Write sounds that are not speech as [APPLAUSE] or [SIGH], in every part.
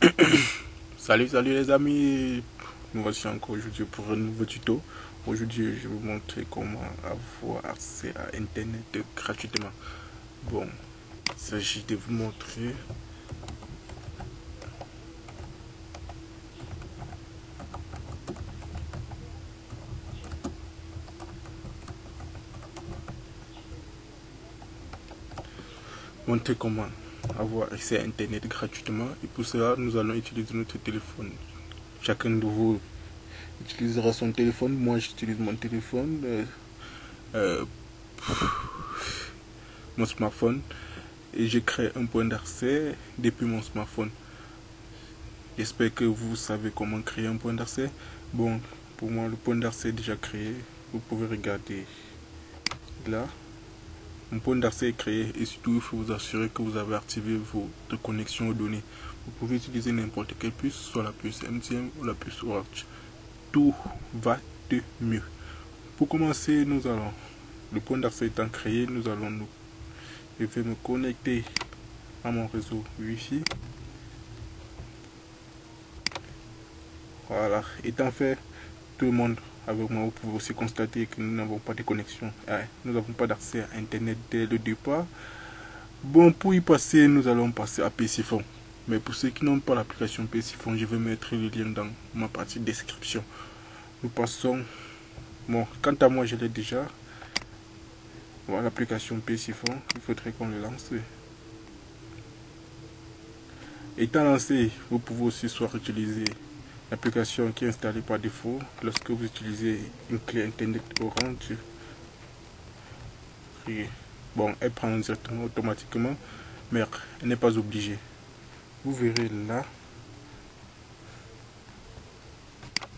[COUGHS] salut, salut les amis. Nous voici encore aujourd'hui pour un nouveau tuto. Aujourd'hui, je vais vous montrer comment avoir accès à Internet gratuitement. Bon, il s'agit de vous montrer montrer comment avoir accès à Internet gratuitement. Et pour cela, nous allons utiliser notre téléphone. Chacun de vous utilisera son téléphone. Moi, j'utilise mon téléphone. Euh, euh, mon smartphone. Et j'ai créé un point d'accès depuis mon smartphone. J'espère que vous savez comment créer un point d'accès. Bon, pour moi, le point d'accès est déjà créé. Vous pouvez regarder là. Un point d'accès est créé et surtout il faut vous assurer que vous avez activé votre connexion aux données. Vous pouvez utiliser n'importe quelle puce, soit la puce MTM ou la puce Orange. Tout va de mieux. Pour commencer, nous allons, le point d'accès étant créé, nous allons nous, je vais me connecter à mon réseau Wi-Fi. Voilà, étant fait, tout le monde avec moi, vous pouvez aussi constater que nous n'avons pas de connexion. nous n'avons pas d'accès à Internet dès le départ. Bon, pour y passer, nous allons passer à PCFON. Mais pour ceux qui n'ont pas l'application PCFON, je vais mettre le lien dans ma partie description. Nous passons... Bon, quant à moi, je l'ai déjà. Voilà l'application PCFON. Il faudrait qu'on le lance. Étant lancé, vous pouvez aussi soit utiliser L'application qui est installée par défaut lorsque vous utilisez une clé Internet Orange. bon, elle prend directement automatiquement, mais elle n'est pas obligée. Vous verrez là.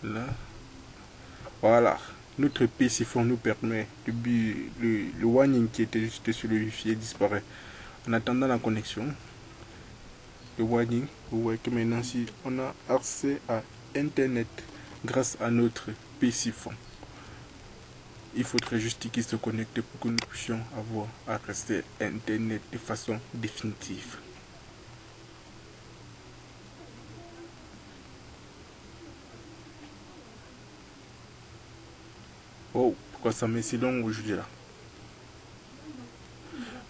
Là. Voilà. Notre PC nous permet de le, le warning qui était juste sur le wifi disparaît. En attendant la connexion, le warning, vous voyez que maintenant si on a accès à Internet grâce à notre PC Il faudrait juste qu'il se connecte pour que nous puissions avoir accès à Internet de façon définitive. Oh, pourquoi ça met si long aujourd'hui là?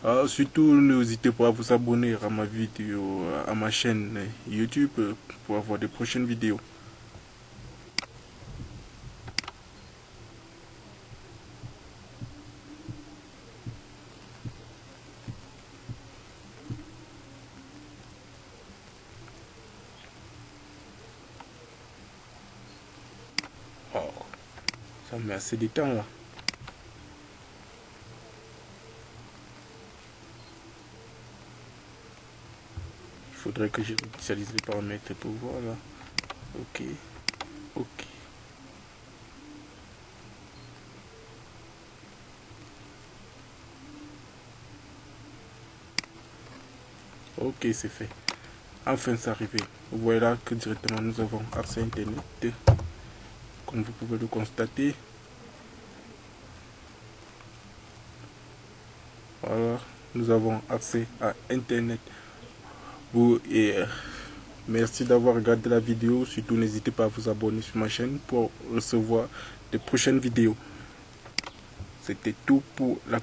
Ah, surtout, n'hésitez pas à vous abonner à ma vidéo, à ma chaîne YouTube pour avoir de prochaines vidéos. Oh, ça met assez de temps là. Il faudrait que je les paramètres pour voir là. Ok. Ok. Ok, c'est fait. Enfin, c'est arrivé. Vous voyez là que directement nous avons accès à Internet vous pouvez le constater. Voilà, nous avons accès à Internet. Vous et merci d'avoir regardé la vidéo. Surtout, n'hésitez pas à vous abonner sur ma chaîne pour recevoir de prochaines vidéos. C'était tout pour la